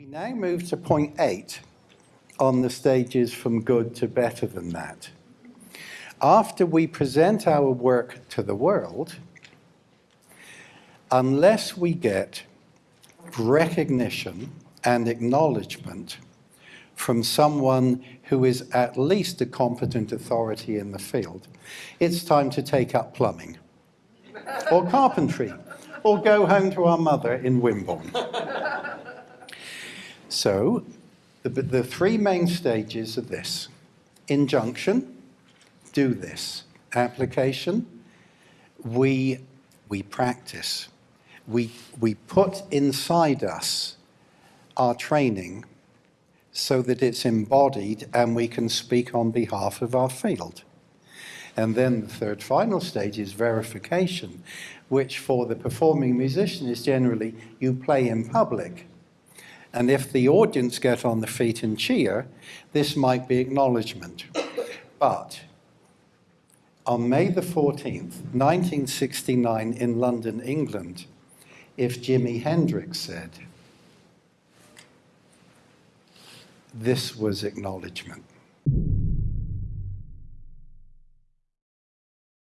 We now move to point eight on the stages from good to better than that. After we present our work to the world, unless we get recognition and acknowledgement from someone who is at least a competent authority in the field, it's time to take up plumbing or carpentry or go home to our mother in Wimborne. So the, the three main stages are this. Injunction, do this. Application, we, we practice. We, we put inside us our training so that it's embodied and we can speak on behalf of our field. And then the third final stage is verification, which for the performing musician is generally you play in public. And if the audience get on the feet and cheer, this might be acknowledgement. But on May the 14th, 1969 in London, England, if Jimi Hendrix said, this was acknowledgement.